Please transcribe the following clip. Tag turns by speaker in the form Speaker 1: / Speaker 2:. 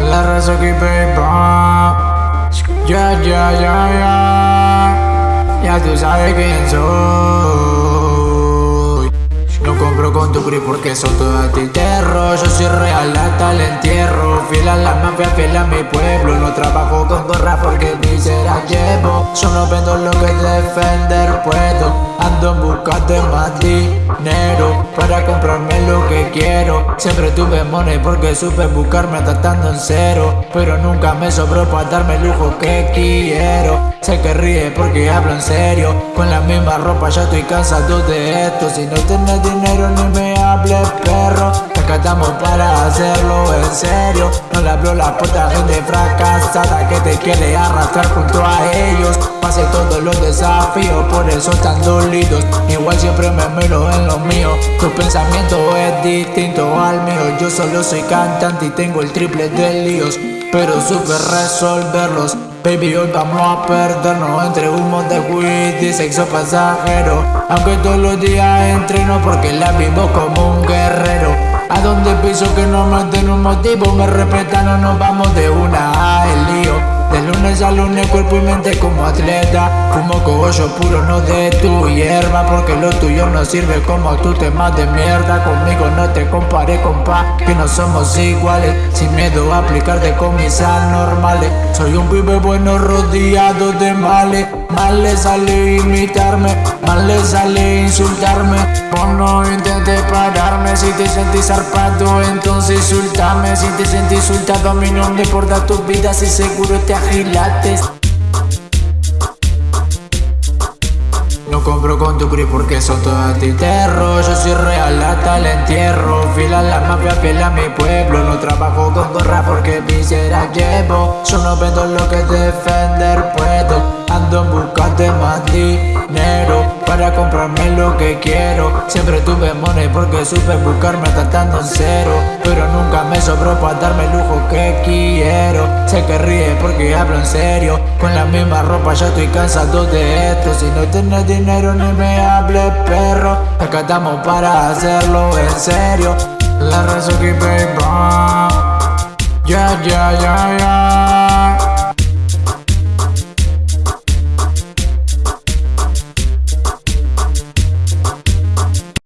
Speaker 1: La Razaki Paper Ya, ya, ya, ya. Ya tú sabes quién soy. No compro con tu crew porque son todas titerro Yo soy real hasta el entierro. Fiel a la mafia, fiel a mi pueblo. No trabajo con gorra porque ni será llevo. Yo no vendo lo que defender puedo. Ando en busca de más dinero Para comprarme lo Siempre tuve money porque supe buscarme tratando en cero. Pero nunca me sobró para darme el lujo que quiero. Sé que ríe porque hablo en serio. Con la misma ropa ya estoy cansado de esto. Si no tienes dinero ni me hables perro. Acá estamos para hacerlo en serio. No le hablo la puerta a gente fracasada Que te quiere arrastrar junto a ellos. Pasé todos los desafíos por eso están dolidos. Igual siempre me miro en lo mío. Tu pensamiento es distinto al mío. Yo solo soy cantante y tengo el triple de líos. Pero supe resolverlos. Baby, hoy vamos a perdernos entre humo de weed y sexo pasajero. Aunque todos los días entreno porque la vivo como un guerrero A donde piso que no me den un motivo Me respetan o nos vamos de una. A el lío. De lunes a lunes cuerpo y mente como atleta. Fumo cogollo puro no de tu hierba Porque lo tuyo no sirve como tu tema de mierda. Conmigo no te compare compa Que no somos iguales. Sin miedo a aplicarte con mis anormales Soy un pibe bueno rodeado de males. Mal le sale imitarme Mal le sale insultarme no intentes pararme. Si te sentís zarpado entonces insultame. Si te sentís insultado a mí no me importa tu vida. Si seguro te agilates No compro con tu PRI porque son todas terror. Yo soy real hasta el entierro. Fila la mafia, fiel a mi pueblo. No trabajo con gorra porque visera llevo. Solo vendo lo que defender puedo. Ando en busca más dinero Para comprarme lo que quiero. Siempre tuve money porque supe buscarme tratando en cero. Pero nunca me sobró para darme el lujo que quiero. Sé que ríe porque hablo en serio. Con la misma ropa ya estoy cansado de esto. Si no tienes dinero ni me hables perro. Acá estamos para hacerlo en serio. La raza que baby Ya, ya, ya, ya